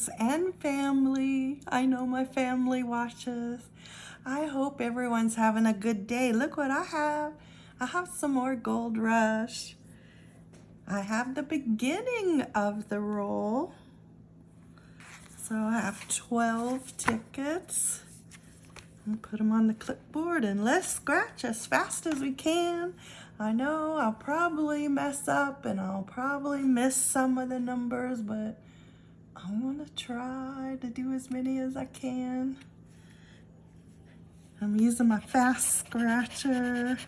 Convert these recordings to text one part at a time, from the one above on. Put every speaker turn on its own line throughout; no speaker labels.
friends and family. I know my family watches. I hope everyone's having a good day. Look what I have. I have some more Gold Rush. I have the beginning of the roll. So I have 12 tickets. And put them on the clipboard and let's scratch as fast as we can. I know I'll probably mess up and I'll probably miss some of the numbers, but I'm gonna try to do as many as I can. I'm using my fast scratcher.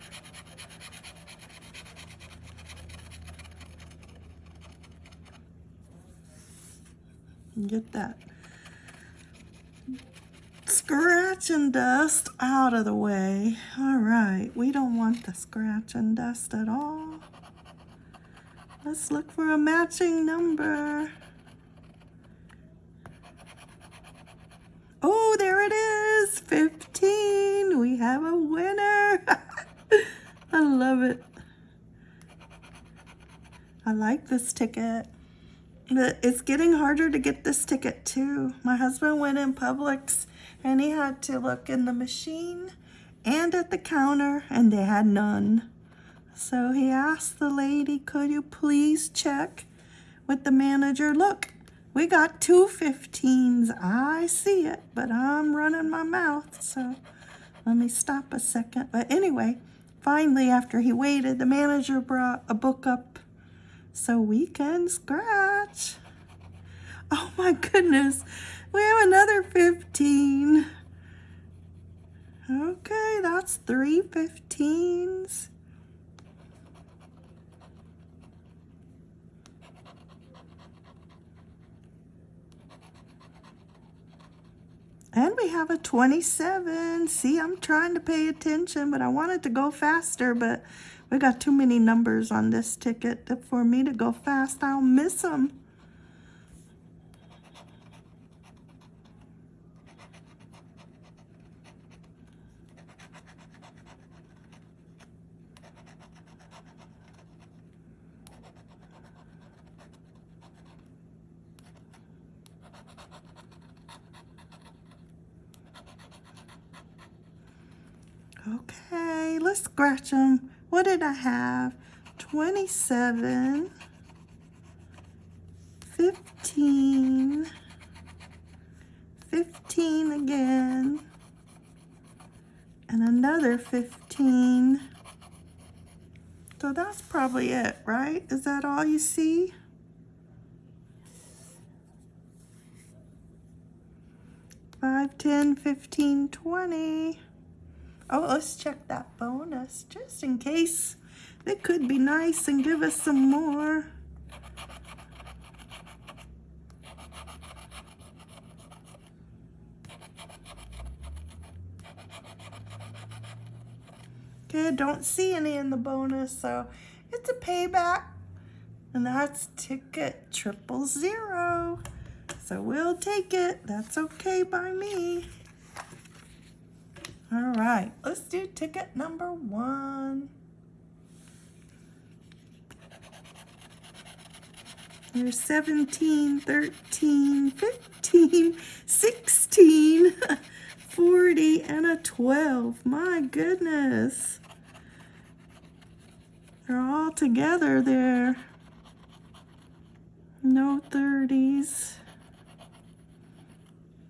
Get that scratch and dust out of the way. All right, we don't want the scratch and dust at all. Let's look for a matching number. Oh, there it is, 15. We have a winner. I love it. I like this ticket. But it's getting harder to get this ticket too. My husband went in Publix and he had to look in the machine and at the counter and they had none. So he asked the lady, could you please check with the manager? Look, we got two 15s. I see it, but I'm running my mouth. So let me stop a second. But anyway, finally, after he waited, the manager brought a book up so we can scratch. Oh my goodness. We have another 15. Okay, that's three 15s. And we have a 27. See, I'm trying to pay attention, but I wanted to go faster, but we got too many numbers on this ticket for me to go fast. I'll miss them. Okay, let's scratch them. What did I have? 27, 15, 15 again, and another 15. So that's probably it, right? Is that all you see? Five, ten, fifteen, twenty. Oh, let's check that bonus just in case they could be nice and give us some more. Okay, don't see any in the bonus, so it's a payback. And that's ticket triple zero. So we'll take it. That's okay by me. All right, let's do ticket number one. There's 17, 13, 15, 16, 40, and a 12. My goodness. They're all together there. No 30s.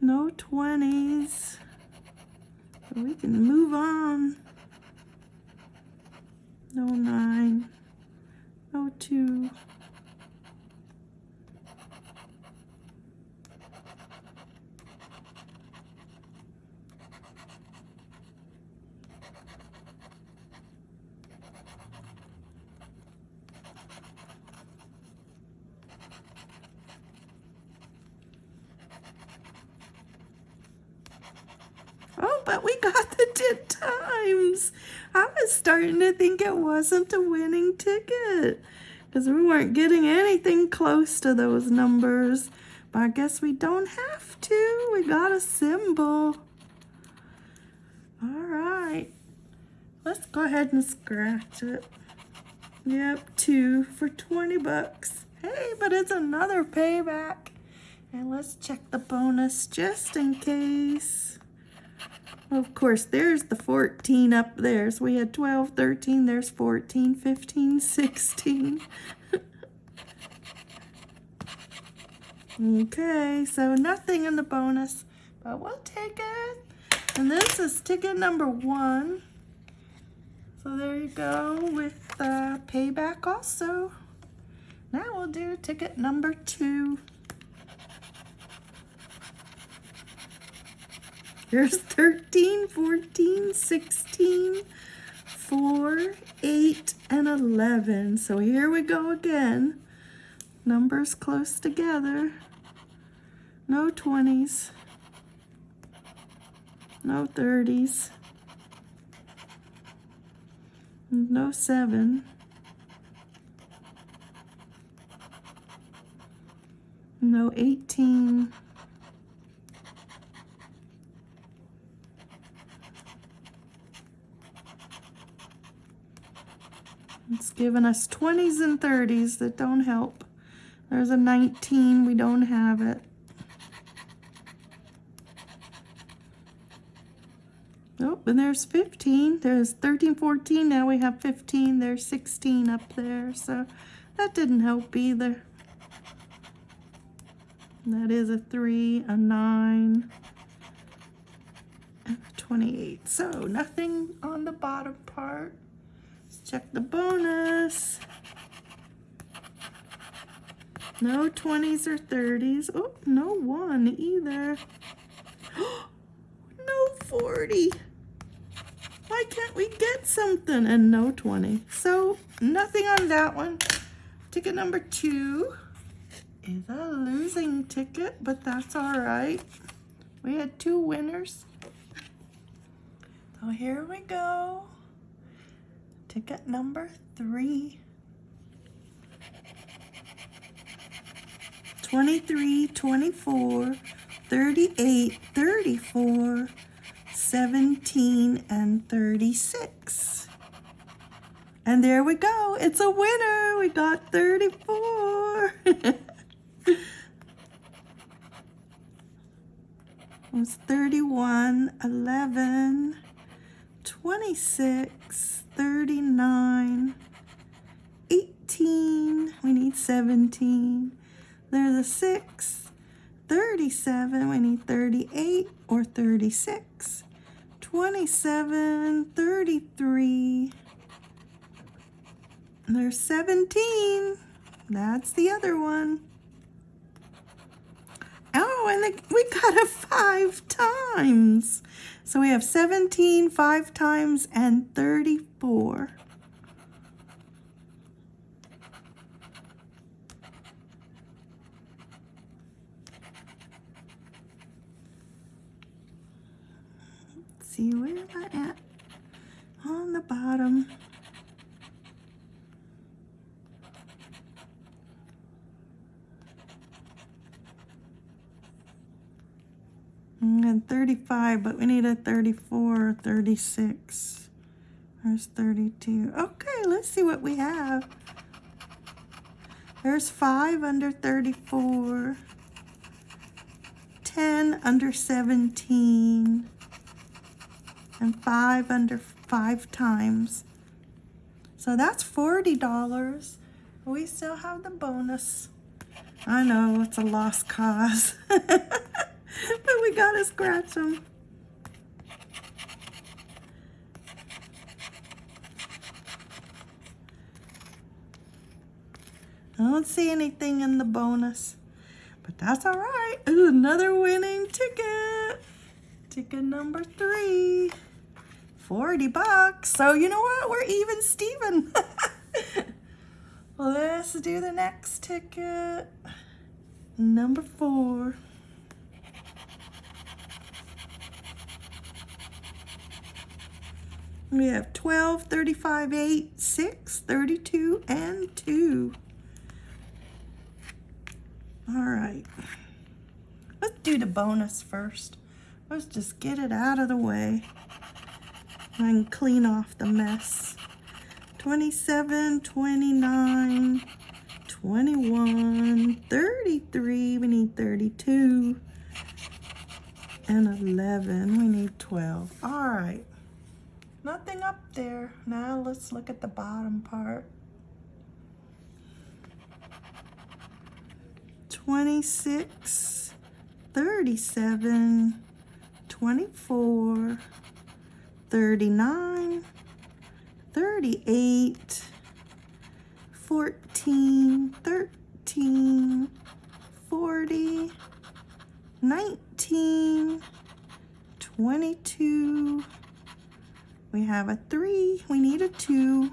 No 20s we can move on. No nine, no two. but we got the 10 times. I was to think it wasn't a winning ticket because we weren't getting anything close to those numbers. But I guess we don't have to. We got a symbol. All right. Let's go ahead and scratch it. Yep, two for 20 bucks. Hey, but it's another payback. And let's check the bonus just in case. Of course, there's the 14 up there. So we had 12, 13, there's 14, 15, 16. okay, so nothing in the bonus, but we'll take it. And this is ticket number one. So there you go with uh, payback also. Now we'll do ticket number two. There's 13, 14, 16, 4, 8, and 11. So here we go again. Numbers close together. No 20s. No 30s. No 7. No 18. It's giving us 20s and 30s that don't help. There's a 19, we don't have it. Oh, and there's 15. There's 13, 14. Now we have 15. There's 16 up there. So that didn't help either. That is a 3, a 9, and a 28. So nothing on the bottom part. Check the bonus. No 20s or 30s. Oh, no 1 either. no 40. Why can't we get something? And no 20. So nothing on that one. Ticket number two is a losing ticket, but that's all right. We had two winners. So here we go. Ticket number three. 23, 24, 38, 34, 17, and 36. And there we go. It's a winner. We got 34. it was 31, 11, 26, 39, 18. We need 17. There's a 6, 37. We need 38 or 36. 27, 33. There's 17. That's the other one. Oh, and we got it five times. So we have 17 five times and 34. see where am I at on the bottom. And 35, but we need a 34, 36. There's 32. Okay, let's see what we have. There's 5 under 34. 10 under 17 and five under five times. So that's $40. We still have the bonus. I know it's a lost cause, but we gotta scratch them. I don't see anything in the bonus, but that's all right. Ooh, another winning ticket. Ticket number three. 40 bucks. So you know what? We're even Steven. Let's do the next ticket. Number four. We have 12, 35, 8, 6, 32, and 2. All right. Let's do the bonus first. Let's just get it out of the way and clean off the mess. 27, 29, 21, 33, we need 32, and 11, we need 12. All right, nothing up there. Now let's look at the bottom part. 26, 37, 24, 39, 38, 14, 13, 40, 19, 22. We have a 3. We need a 2.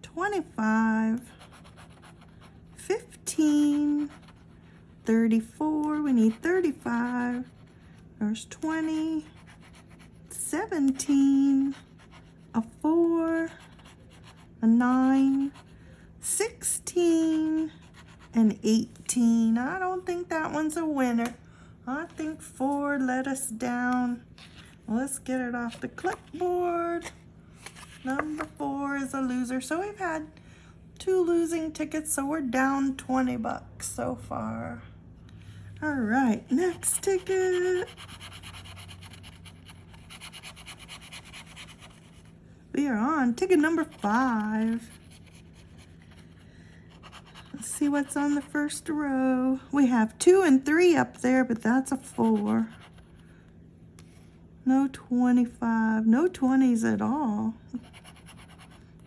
25, 15, 34. We need 35. There's 20, 17, a 4, a 9, 16, and 18. I don't think that one's a winner. I think 4 let us down. Let's get it off the clipboard. Number 4 is a loser. So we've had two losing tickets, so we're down 20 bucks so far. All right, next ticket. We are on ticket number five. Let's see what's on the first row. We have two and three up there, but that's a four. No 25, no 20s at all.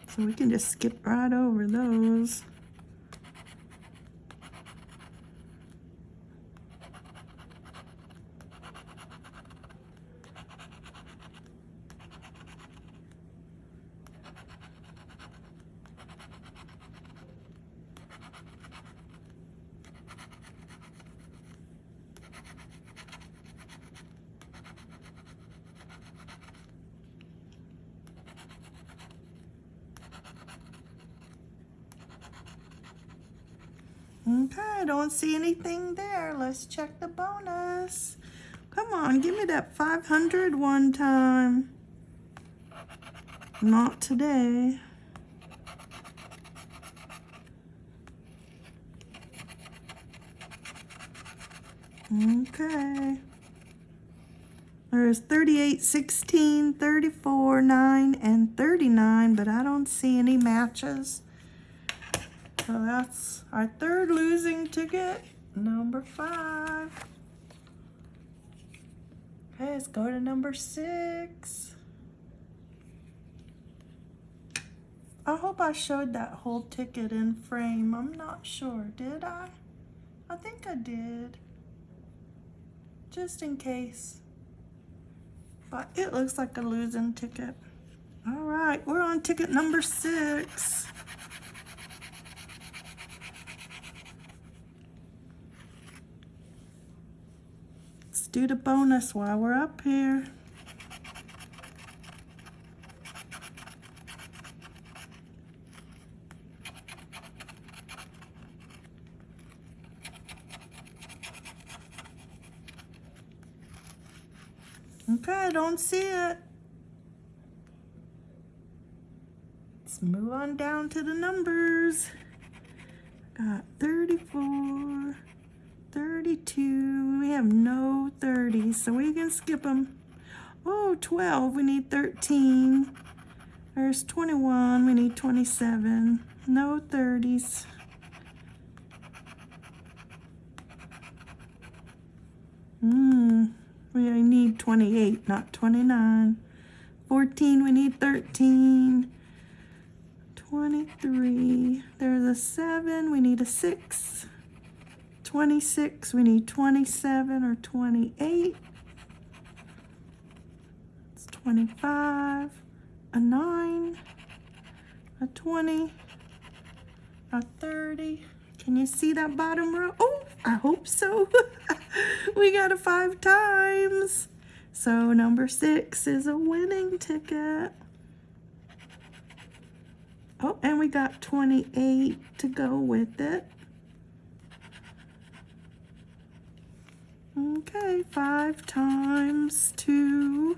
So we can just skip right over those. Okay, I don't see anything there. Let's check the bonus. Come on, give me that 500 one time. Not today. Okay. There's 38, 16, 34, 9, and 39, but I don't see any matches. So that's our third losing ticket, number five. Okay, let's go to number six. I hope I showed that whole ticket in frame. I'm not sure. Did I? I think I did. Just in case. But it looks like a losing ticket. All right, we're on ticket number six. Do the bonus while we're up here. Okay, I don't see it. Let's move on down to the numbers. Got 34, 32. Have no 30s, so we can skip them. Oh, 12. We need 13. There's 21. We need 27. No 30s. Hmm. We need 28, not 29. 14. We need 13. 23. There's a 7. We need a 6. 26, we need 27 or 28. It's 25, a 9, a 20, a 30. Can you see that bottom row? Oh, I hope so. we got a five times. So number six is a winning ticket. Oh, and we got 28 to go with it. Okay, five times two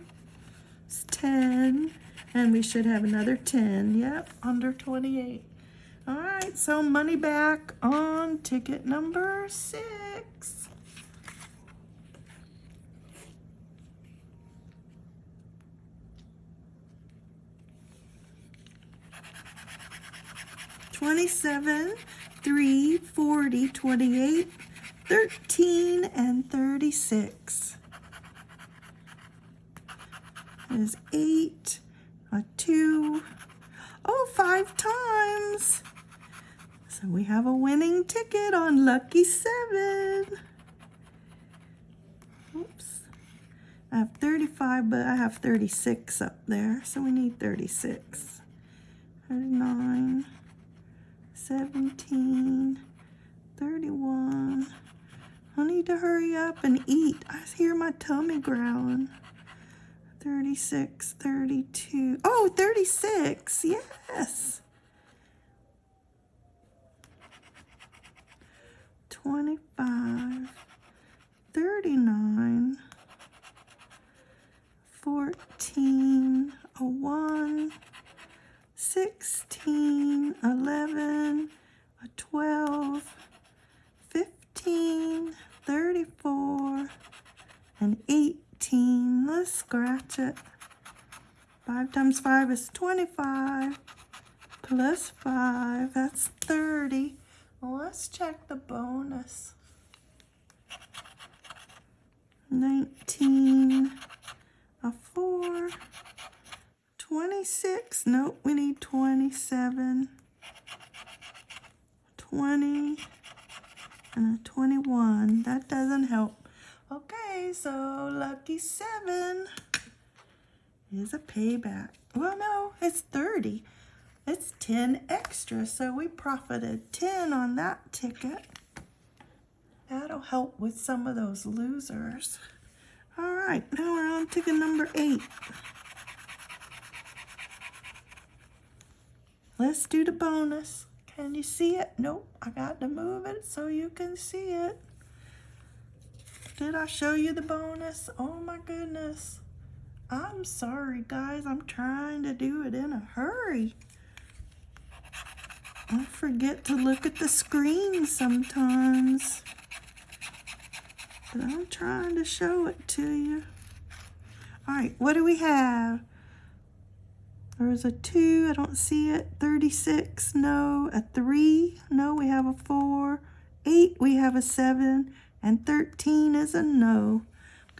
is 10. And we should have another 10. Yep, under 28. All right, so money back on ticket number six. Twenty-seven, three, forty, twenty-eight, thirteen, and thirty-six. There's eight, a two, oh, five times. So we have a winning ticket on Lucky 7. Oops. I have 35, but I have 36 up there, so we need 36. 39, 17, 31. I need to hurry up and eat. I hear my tummy growling. 36, 32. Oh, 36. Yes. 25, 39, 14, a 1, 16, 11, a 12, 15, 34, and 18. Let's scratch it. 5 times 5 is 25, plus 5, that's 30. Well, let's check the bonus. 19, a 4, 26, nope, we need 27, 20, and a 21. That doesn't help. Okay, so lucky 7 is a payback. Well, no, it's 30. It's 10 extra, so we profited 10 on that ticket. That'll help with some of those losers. All right, now we're on ticket number 8. Let's do the bonus. Can you see it? Nope, I got to move it so you can see it. Did I show you the bonus? Oh my goodness. I'm sorry, guys. I'm trying to do it in a hurry. I forget to look at the screen sometimes. But I'm trying to show it to you. All right, what do we have? There's a 2, I don't see it. 36, no. A 3, no, we have a 4. 8, we have a 7. And 13 is a no.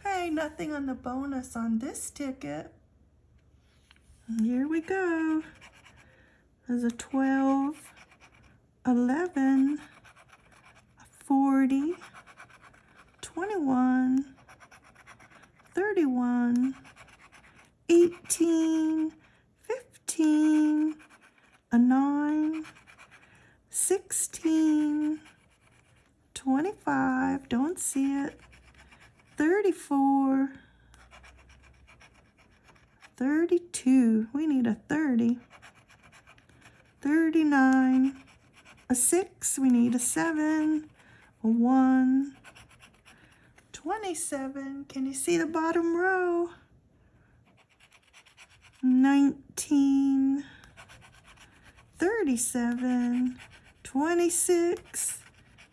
Okay, nothing on the bonus on this ticket. Here we go. There's a 12, 11, 40, 21, 31, 18, 15, a 9, 16, 25, don't see it, 34, 32, we need a 30, 39, a 6, we need a 7, a 1, 27, can you see the bottom row? 19, 37, 26,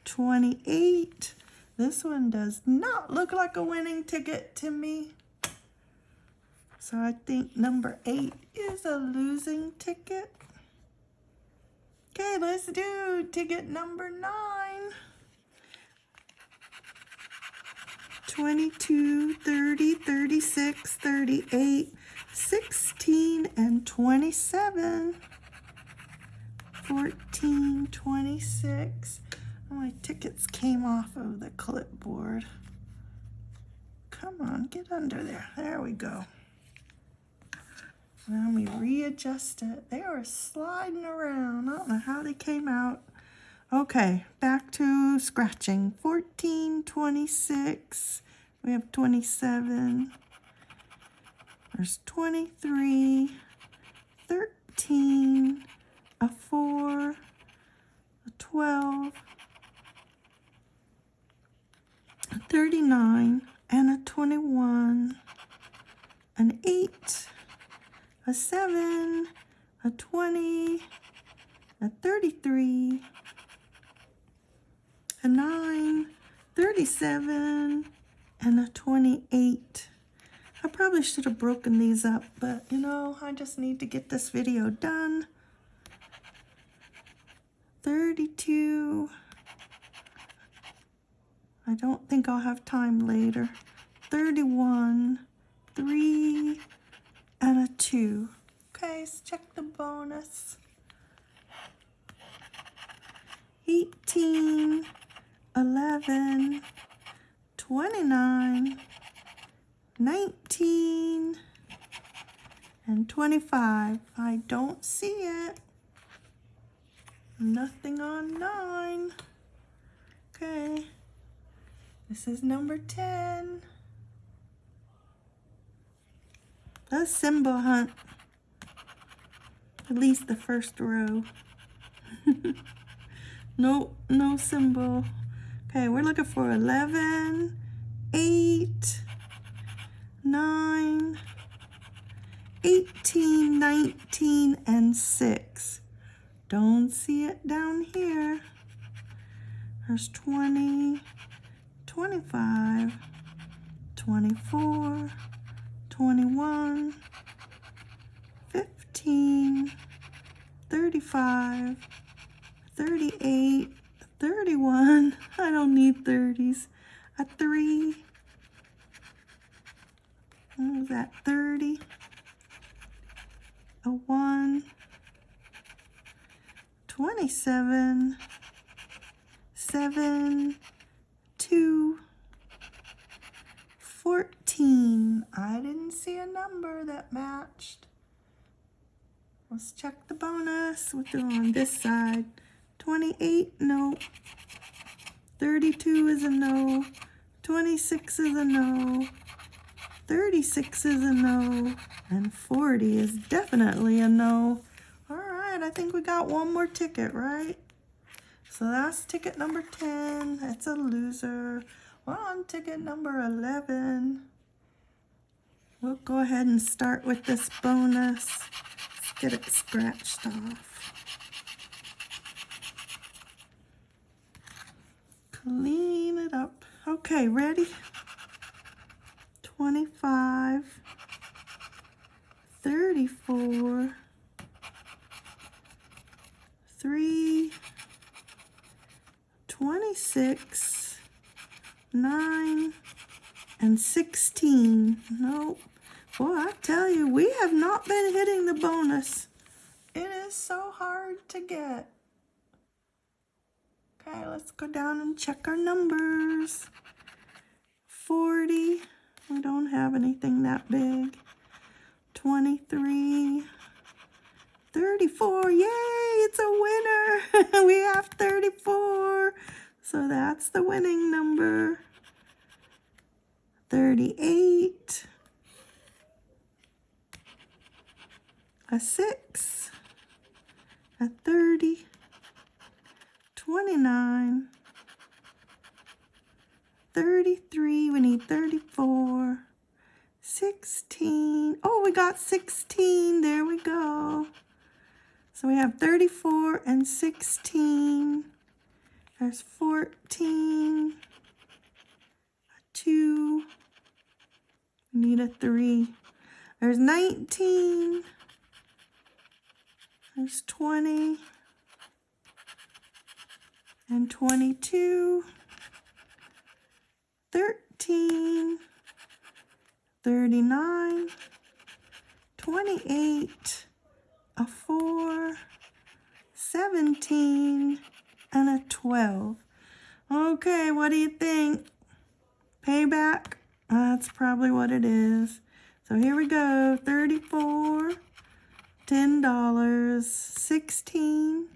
28. This one does not look like a winning ticket to me. So I think number eight is a losing ticket. Okay, let's do ticket number nine. 22, 30, 36, 38, 16, and 27. 14, 26. My tickets came off of the clipboard. Come on, get under there. There we go. Let me readjust it. They are sliding around. I don't know how they came out. Okay, back to scratching. 14, 26. We have 27. There's 23, 13, a 4, a 12, a 39, and a 21, an 8, a 7, a 20, a 33, a 9, 37, and a 28. I probably should have broken these up, but you know, I just need to get this video done. 32. I don't think I'll have time later. 31, 3, and a 2. Okay, check the bonus. 18, 11, 29, 19, and 25. I don't see it. Nothing on 9. Okay. This is number 10. A symbol hunt. At least the first row. no, no symbol. Okay, we're looking for 11, 8, 9, 18, 19, and 6. Don't see it down here. There's 20, 25, 24, 21, 15, 35, 38, 31. I don't need 30s. A 3. What was that? 30. A 1. 27. 7. 2. 14. I didn't see a number that matched. Let's check the bonus. Do on this side. 28, no. 32 is a no. 26 is a no. 36 is a no. And 40 is definitely a no. All right, I think we got one more ticket, right? So that's ticket number 10. That's a loser. Well, on ticket number 11. We'll go ahead and start with this bonus. Let's get it scratched off. Clean it up. Okay, ready? 25, 34, 3, 26, 9, and 16. Nope. Boy, I tell you, we have not been hitting the bonus. It is so hard to get. Okay, let's go down and check our numbers. 40, we don't have anything that big. 23, 34, yay, it's a winner. we have 34, so that's the winning number. 38, a 6, a 30, 29, 33, we need 34, 16, oh, we got 16, there we go. So we have 34 and 16, there's 14, a 2, we need a 3, there's 19, there's 20, and 22, 13, 39, 28, a 4, 17, and a 12. Okay, what do you think? Payback? That's probably what it is. So here we go, 34, $10, 16,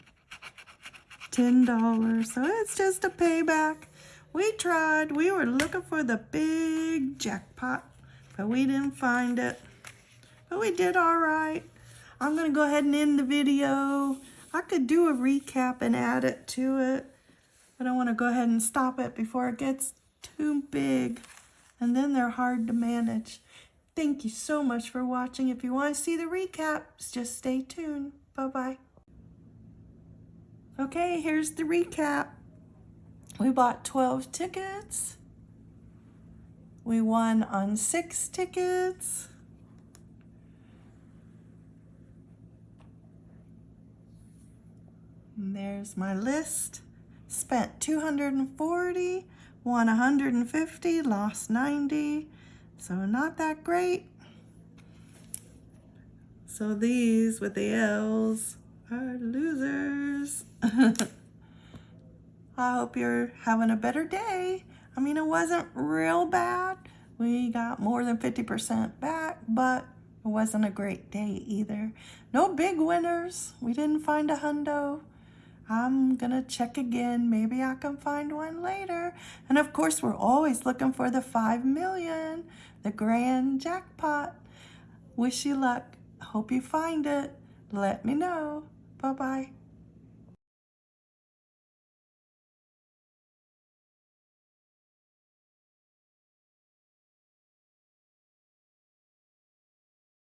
$10. So it's just a payback. We tried. We were looking for the big jackpot, but we didn't find it. But we did all right. I'm going to go ahead and end the video. I could do a recap and add it to it, but I want to go ahead and stop it before it gets too big. And then they're hard to manage. Thank you so much for watching. If you want to see the recaps, just stay tuned. Bye-bye. Okay, here's the recap. We bought 12 tickets. We won on six tickets. And there's my list. Spent 240, won 150, lost 90. So not that great. So these with the L's are losers. I hope you're having a better day. I mean, it wasn't real bad. We got more than 50% back, but it wasn't a great day either. No big winners. We didn't find a hundo. I'm gonna check again. Maybe I can find one later. And of course, we're always looking for the 5 million, the grand jackpot. Wish you luck. Hope you find it. Let me know. Bye-bye.